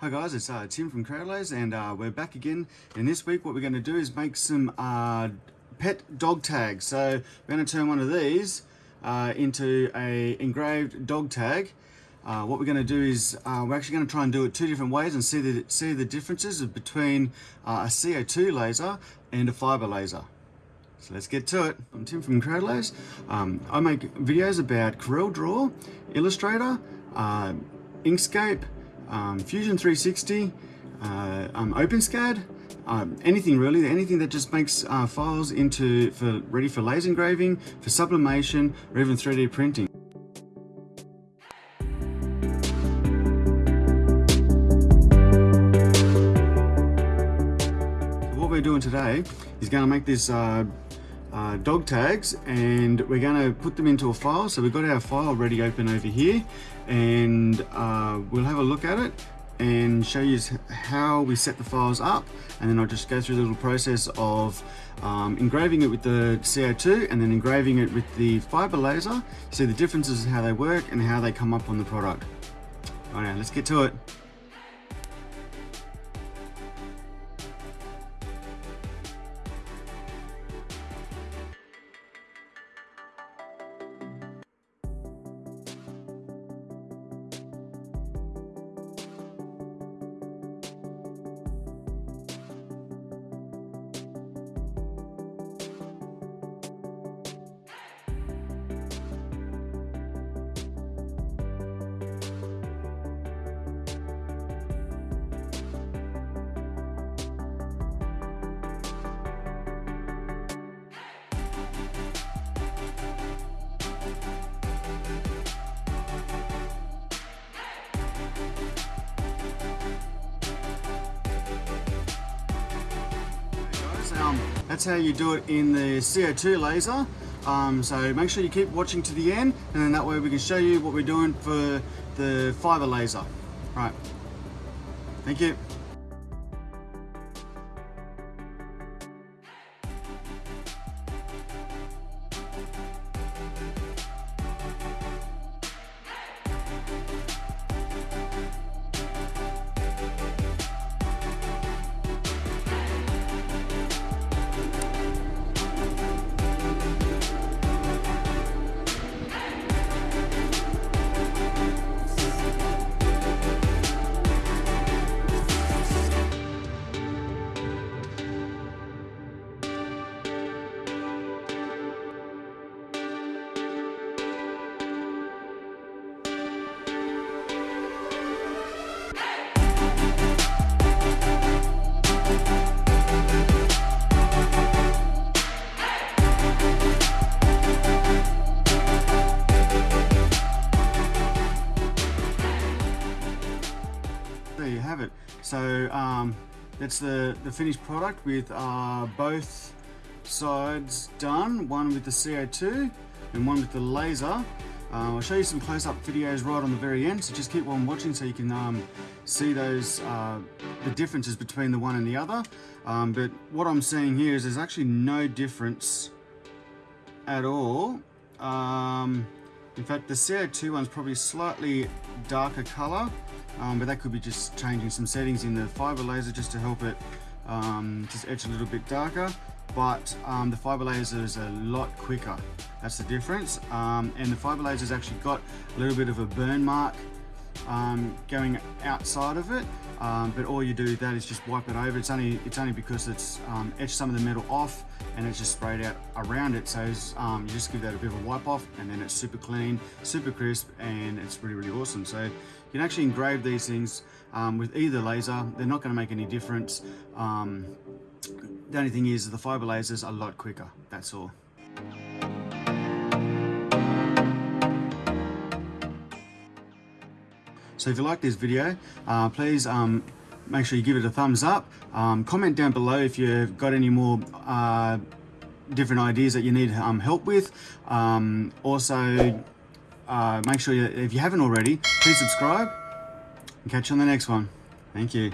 Hi guys, it's uh, Tim from Crowdlays and uh, we're back again and this week what we're going to do is make some uh, pet dog tags. So we're going to turn one of these uh, into a engraved dog tag. Uh, what we're going to do is uh, we're actually going to try and do it two different ways and see the, see the differences between a CO2 laser and a fiber laser. So let's get to it. I'm Tim from Crowdlays. Um, I make videos about Corel Draw, Illustrator, Inkscape, um, Fusion 360, uh, um, OpenSCAD, um, anything really, anything that just makes uh, files into for ready for laser engraving, for sublimation, or even 3D printing. what we're doing today is going to make this uh, uh, dog tags and we're going to put them into a file so we've got our file ready open over here and uh, we'll have a look at it and show you how we set the files up and then I'll just go through the little process of um, engraving it with the CO2 and then engraving it with the fiber laser see the differences in how they work and how they come up on the product. Alright, let's get to it. That's how you do it in the CO2 laser. Um, so make sure you keep watching to the end and then that way we can show you what we're doing for the fiber laser. Right. Thank you. Have it. So um, that's the, the finished product with uh, both sides done, one with the CO2 and one with the laser. Uh, I'll show you some close-up videos right on the very end, so just keep on watching so you can um, see those uh, the differences between the one and the other. Um, but what I'm seeing here is there's actually no difference at all. Um, in fact, the CO2 one's probably slightly darker color, um, but that could be just changing some settings in the fiber laser just to help it um, just etch a little bit darker. But um, the fiber laser is a lot quicker. That's the difference. Um, and the fiber laser has actually got a little bit of a burn mark um, going outside of it um, but all you do that is just wipe it over. It's only it's only because it's um, etched some of the metal off and it's just sprayed out around it. So um, you just give that a bit of a wipe off and then it's super clean super crisp and it's really really awesome. So you can actually engrave these things um, with either laser. They're not going to make any difference. Um, the only thing is the fiber lasers are a lot quicker. That's all So if you like this video, uh, please um, make sure you give it a thumbs up. Um, comment down below if you've got any more uh, different ideas that you need um, help with. Um, also, uh, make sure you, if you haven't already, please subscribe and catch you on the next one. Thank you.